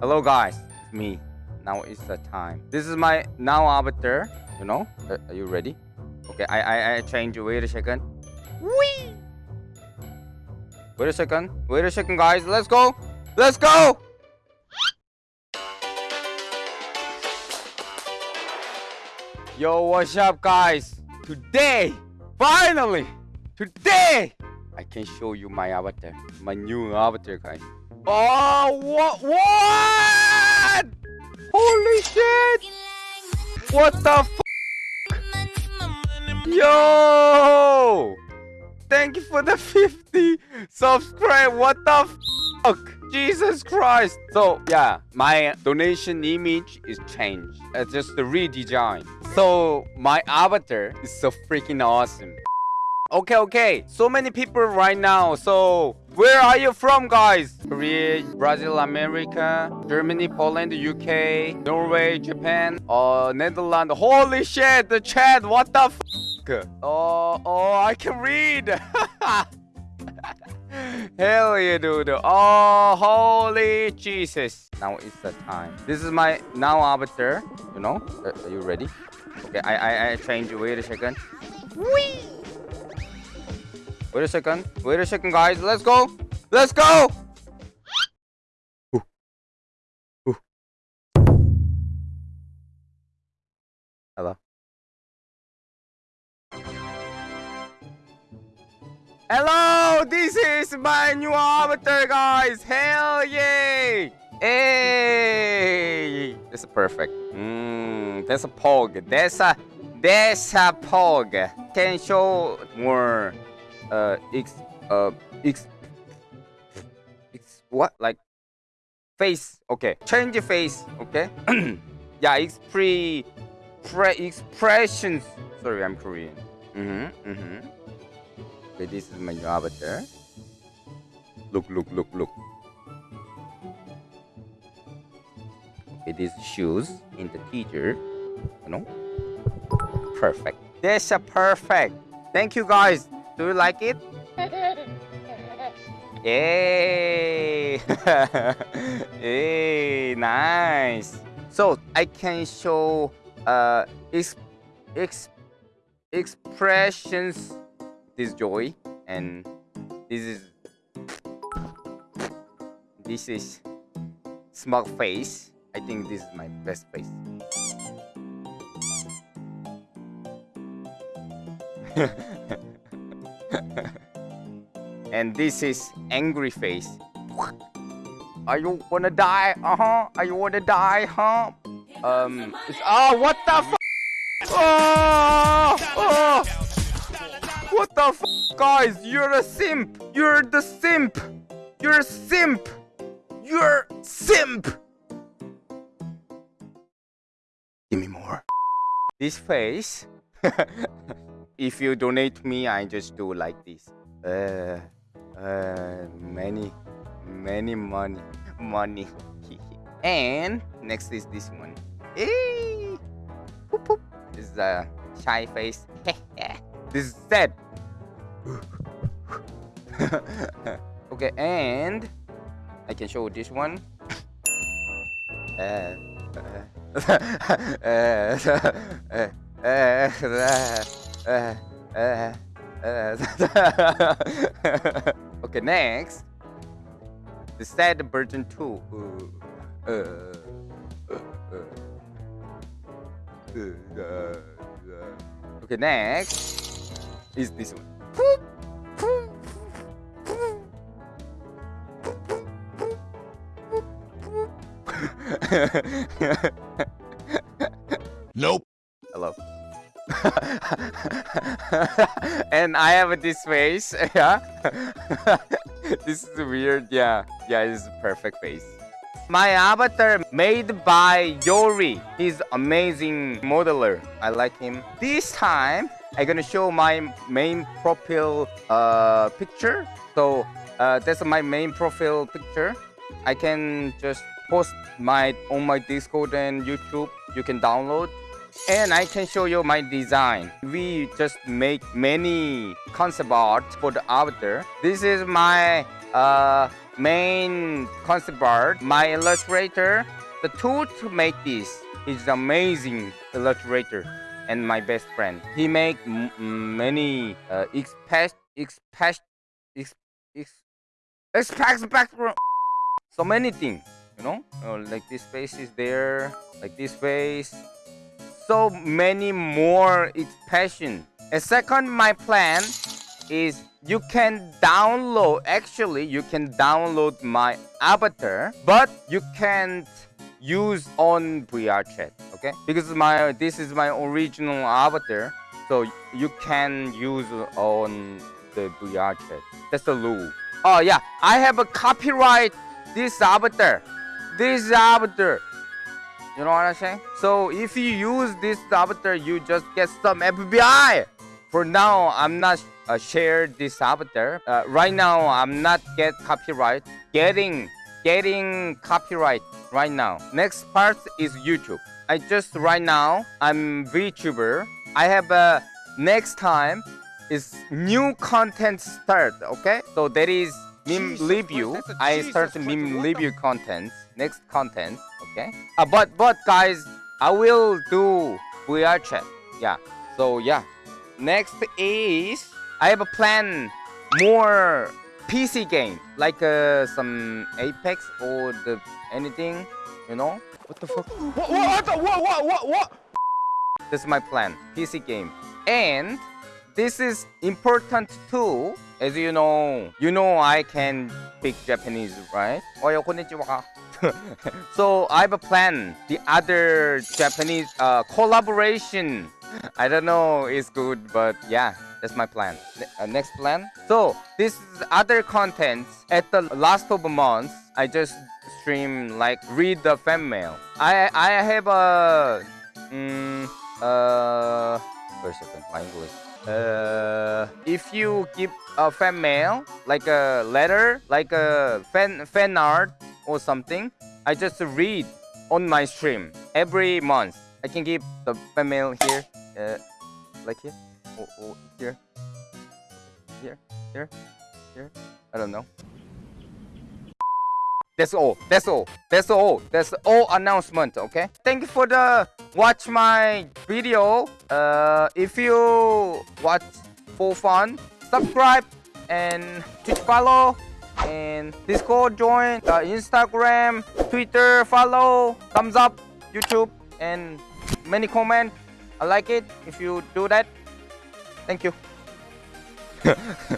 Hello guys, it's me. Now it's the time. This is my now avatar. You know? Uh, are you ready? Okay, I I I change. Wait a second. Wee. Wait a second. Wait a second, guys. Let's go. Let's go. Yo, what's up, guys? Today, finally, today, I can show you my avatar, my new avatar, guys. Oh, what? What? Holy shit! What the f? Yo! Thank you for the 50 subscribe. What the fuck? Jesus Christ. So, yeah, my donation image is changed. It's just the redesign. So, my avatar is so freaking awesome. Okay, okay. So many people right now. So, where are you from, guys? Korea, Brazil, America, Germany, Poland, UK, Norway, Japan, uh, Netherlands. Holy shit, the chat. What the f? Oh, oh, I can read. Hell yeah, dude. Oh, holy Jesus. Now it's the time. This is my now avatar. You know? Uh, are you ready? Okay, I, I, I change. Wait a second. Whee! Wait a second. Wait a second, guys. Let's go. Let's go. Ooh. Ooh. Hello. Hello, this is my new avatar, guys. Hell yeah! Hey, this is perfect. Mmm, that's a pog. That's a that's a pog. Can show more uh x uh x x what? Like face. Okay. Change face. Okay. Yeah expre pre expressions. Sorry i'm korean. Mm-hmm mm-hmm. Okay this is my avatar. Look look look look. Okay these shoes in the teacher you know? Perfect. That's a perfect. Thank you guys do you like it? Yay! Yay! Nice. So I can show uh ex ex expressions this joy and this is this is smug face. I think this is my best face. and this is angry face. Are you wanna die? Uh huh. Are you wanna die? Huh? Um. Oh, what the f? Oh, oh. What the f? Guys, you're a simp. You're the simp. You're a simp. You're simp. Give me more. This face. if you donate me, I just do like this. Uh, uh, many, many money, money. and next is this one. Hey, Boop, boop. This is a shy face. this is sad. okay, and I can show this one. Uh, uh, uh, okay, next. The sad version 2. Uh, uh, uh, okay, next is this one. nope. Hello. and I have this face. Yeah. this is weird. Yeah. Yeah, a perfect face. My avatar made by Yori. He's amazing modeler. I like him. This time, I'm gonna show my main profile uh, picture. So uh, that's my main profile picture. I can just post my on my Discord and YouTube. You can download and I can show you my design. We just make many concept art for the avatar. This is my uh, main concept art. My illustrator, the tool to make this is amazing illustrator and my best friend. He make many uh, express express ex, ex, express so many things you know uh, like this face is there like this face so many more expression and second my plan is you can download actually you can download my avatar but you can't use on VR chat okay? Because my this is my original avatar so you can use on the VR chat. That's the rule. Oh yeah I have a copyright this avatar. This avatar you know what I'm saying? So if you use this avatar you just get some FBI for now I'm not uh, share this avatar. Uh, right now I'm not get copyright. Getting getting copyright right now. Next part is YouTube. I just right now I'm VTuber. I have a next time is new content start okay? So that is meme review Jesus start meme review content next content okay uh, but but guys I will do VR chat yeah so yeah next is I have a plan more PC game like uh, some Apex or the anything you know what the fuck What? What? What? What? What? What? this is my plan PC game and this is important too as you know you know I can speak Japanese right 어요 konnichiwa so I have a plan. The other Japanese uh, collaboration. I don't know it's good but yeah that's my plan. Uh, next plan. So this is other contents at the last of month I just stream like read the fan mail. I I have a mm, uh wait a second my English. Uh if you give a fan mail like a letter like a fan fan art or something I just read on my stream every month I can give the fan mail here uh like here or, or here here here here I don't know that's all. That's all. That's all. That's all announcement. Okay. Thank you for the watch my video. Uh, if you watch for fun, subscribe and Twitch follow and Discord join, Instagram, Twitter, follow, thumbs up, YouTube, and many comment. I like it if you do that. Thank you.